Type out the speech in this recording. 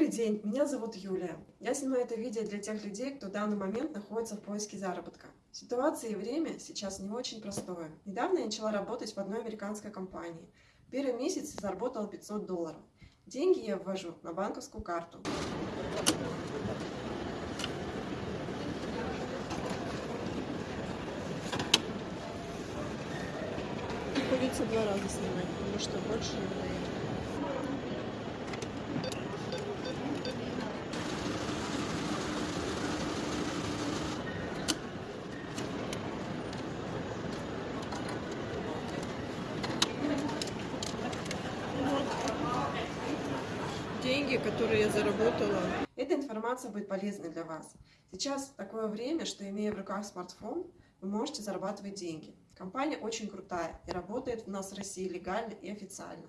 Добрый день, меня зовут Юлия. Я снимаю это видео для тех людей, кто в данный момент находится в поиске заработка. Ситуация и время сейчас не очень простое. Недавно я начала работать в одной американской компании. Первый месяц заработала 500 долларов. Деньги я ввожу на банковскую карту. Приходится два раза снимать, потому что больше не Деньги, которые я заработала, Эта информация будет полезной для вас. Сейчас такое время, что имея в руках смартфон, вы можете зарабатывать деньги. Компания очень крутая и работает у нас в России легально и официально.